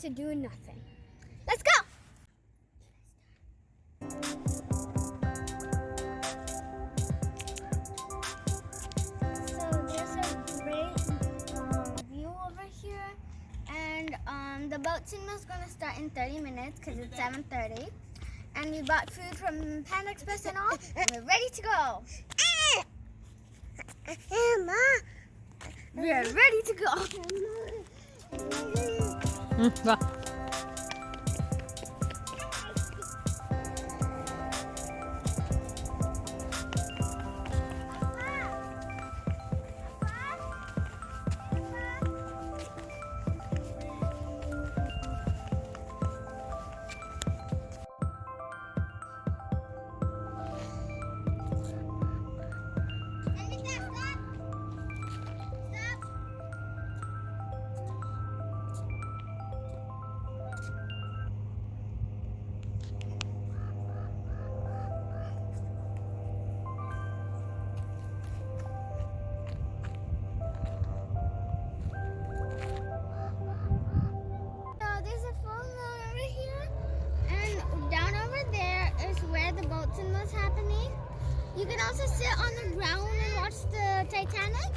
to do nothing. Let's go! So there's a great um, view over here. And um, the boat signal is going to start in 30 minutes because it's 7.30. And we bought food from Panda Express and all. And we're ready to go. We are ready to go. வா So You can also sit on the ground and watch the Titanic,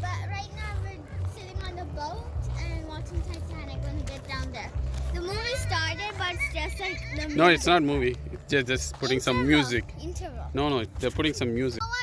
but right now we're sitting on the boat and watching Titanic when we get down there. The movie started, but it's just like the No, it's not movie. It's just, just putting some Interval. music. Interval. No, no, they're putting some music. Oh,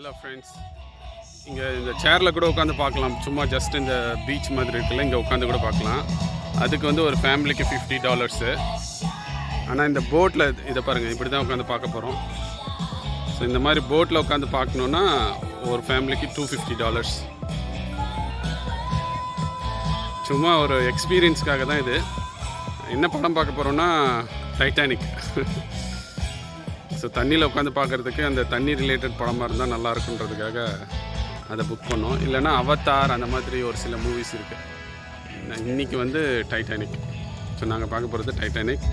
hello friends இங்கே இந்த சேரில் கூட உட்காந்து பார்க்கலாம். சும்மா just இந்த beach மாதிரி இருக்குல்ல இங்கே உட்காந்து கூட பார்க்கலாம். அதுக்கு வந்து ஒரு ஃபேமிலிக்கு ஃபிஃப்டி டாலர்ஸு ஆனால் இந்த போட்டில் இதை பாருங்கள் இப்படி தான் உட்காந்து பார்க்க போகிறோம் ஸோ இந்த மாதிரி போட்டில் உட்காந்து பார்க்கணுன்னா ஒரு ஃபேமிலிக்கு டூ ஃபிஃப்டி டாலர்ஸ் சும்மா ஒரு எக்ஸ்பீரியன்ஸ்க்காக தான் இது. என்ன படம் பார்க்க போகிறோன்னா டைட்டானிக் ஸோ தண்ணியில் உட்காந்து பார்க்குறதுக்கு அந்த தண்ணி ரிலேட்டட் படமாக இருந்தால் நல்லா இருக்குன்றதுக்காக அதை புக் பண்ணோம். இல்லைன்னா அவத்தார் அந்த மாதிரி ஒரு சில மூவிஸ் இருக்குது இன்னைக்கு வந்து டைட்டானிக் ஸோ நாங்கள் பார்க்க போகிறது Titanic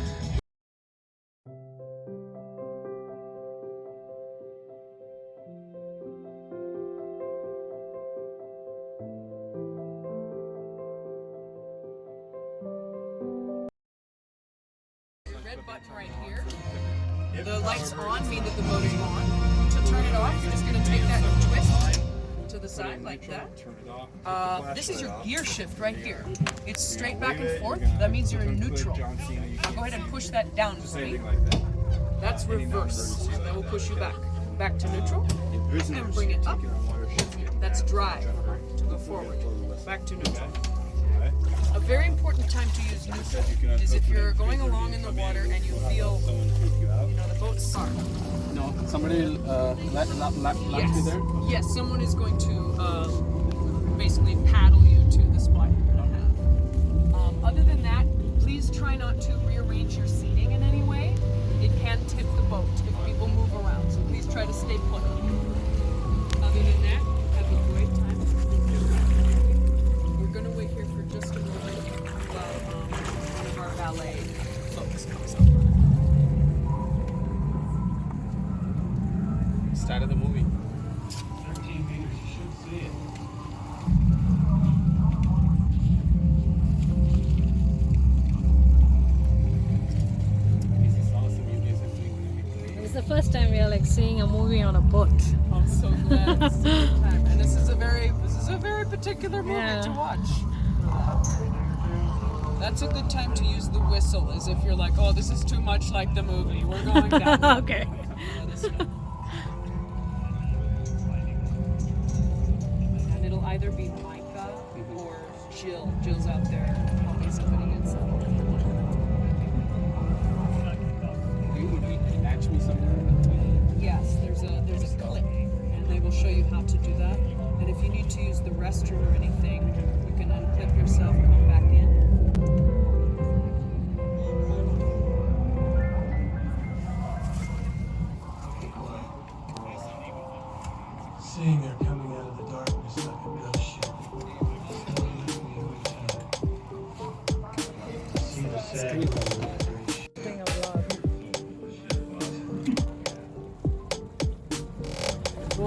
side like that. Uh, this is your gear shift right here. It's straight back and forth. That means you're in neutral. Now go ahead and push that down for me. That's reverse. That will push you back. Back to neutral. And bring it up. That's drive to go forward. Back to neutral. A very important time to use neutral is if you're going along in the water and you feel, you know, the boat's sorry. No, somebody let, let, let, Yes. Yes, someone is going to uh, basically paddle you to the spot you don't have. Um, other than that, please try not to rearrange your seating in any way. It can tip the boat if people move around, so please try to stay put. First time we are like seeing a movie on a boat. I'm so glad. It's a good time. And this is a very particular movie Yeah. to watch. That's a good time to use the whistle, as if you're like, oh, this is too much like the movie. We're going down. okay. Let us know. And it'll either be Micah or Jill. Jill's out there helping somebody get some. Show you how to do that. And if you need to use the restroom or anything, A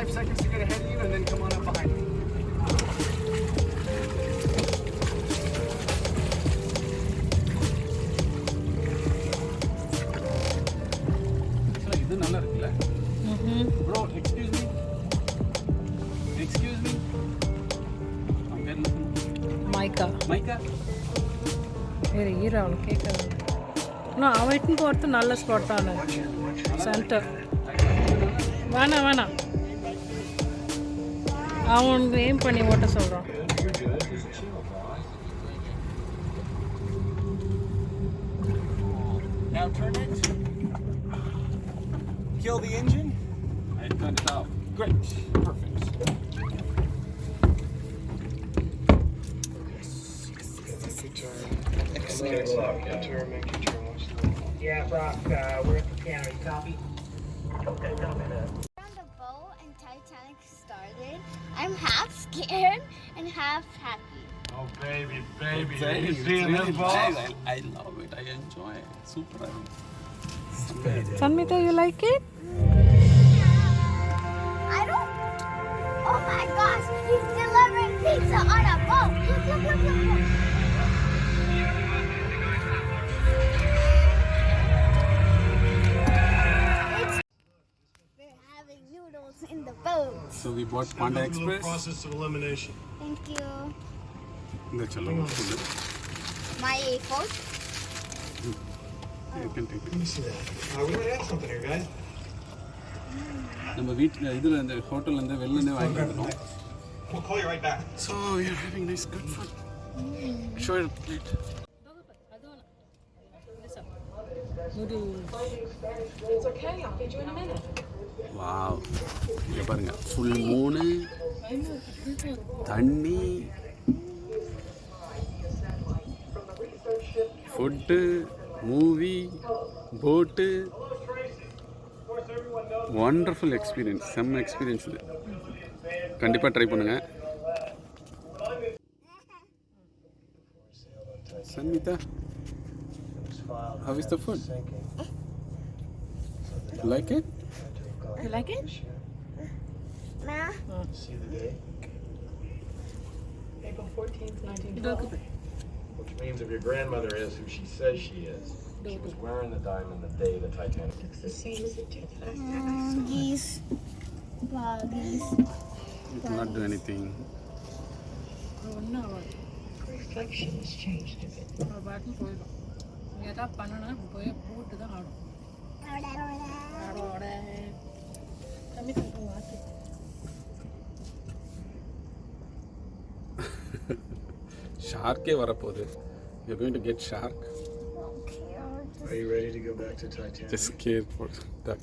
five seconds to get ahead of you and then come on up behind me. நல்லா இருக்குல்ல? Bro excuse me excuse me அவங்க பேர் மைக்கா. மைக்கா? வேறு ஈர அவனு கேட்கறது இன்னும் அவன் இட்டுன்னு போகிறது நல்ல ஸ்பாட் தானே சென்டர் வேணாம் வேணாம். அவன் எய்ம் பண்ணி ஓட்ட சொல்கிறான் Now turn it. Kill the engine. I turned it off. Great. Perfect. Yeah, Brock, uh, we're at the piano. You copy? On the boat Scared and half happy. Oh, baby, baby. Very- You it's seeing really this nice. I, I love it. I enjoy it. Super. Sanmita, you like it? I don't. Oh my gosh, he's delivering pizza on a boat. Look, look, look, look, look. So we bought Panda Another little Express. process of elimination. Thank you. இந்த சொல்லுங்க My coat. You can take it. Let me see that. Uh, we might have something here, guys. நம்ம வீட்டில் இதில் இந்த ஹோட்டல்லேருந்து வெளிலேருந்து வாங்கிட்டு வந்துட்டோம் We'll call you right back. So you having nice good food show plate It's okay. I'll feed you in a minute. Wow. இங்கே பாருங்க. Full மூணு தண்ணி ஃபுட்டு மூவி போட்டு ஒண்டர்ஃபுல் எக்ஸ்பீரியன்ஸ் செம்ம எக்ஸ்பீரியன்ஸ் இது. கண்டிப்பாக ட்ரை பண்ணுங்கள் Sanmitha How is the food? Like it? You like it? Nah. See the day? April 14th, 1912. Which means if your grandmother is who she says she is, she was wearing the diamond the day the Titanic. Mm, geese. Buggies. You cannot do anything. ஒன்றும் ஆகாது அவள் பாட்டுன்னு போயிடும் எதாவது பண்ணனா போய் போட்டு தான் ஆடும் Kami sa buwati. Shark varapode. You're going to get shark. Are you ready to go back to Titanic? Just scared for duck.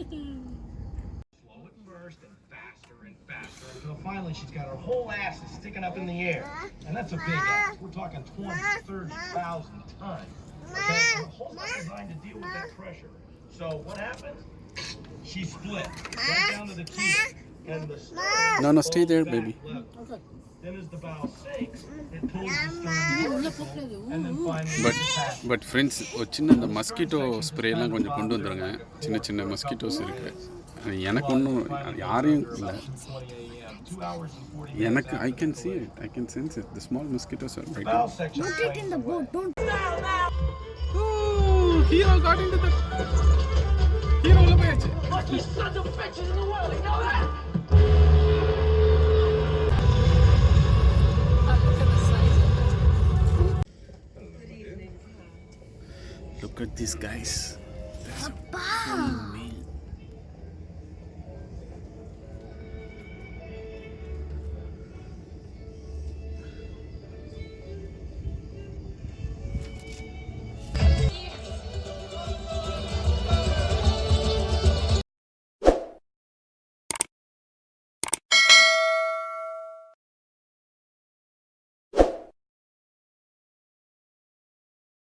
Slow at first and faster and faster until finally she's got her whole ass sticking up in the air. And that's a big ass. We're talking 20, 30,000 tons. Okay? And the whole lot designed to deal with that pressure. So what happens? She split right down to the teeth. And the no, no, stay there, baby. Okay. Then as the bow sinks, it pulls the stern vertical, and then finally but but friends ஒரு சின்ன இந்த mosquito ஸ்ப்ரேலாம் கொஞ்சம் கொண்டு வந்துருங்க. சின்ன சின்ன mosquitoes இருக்குது எனக்கு ஒன்றும் யாரையும் இல்லை. எனக்கு I can see it I can sense it the small mosquitoes are right no take in the boat don't hero got into the sons of bitches in the world, you know that? Look at this guys.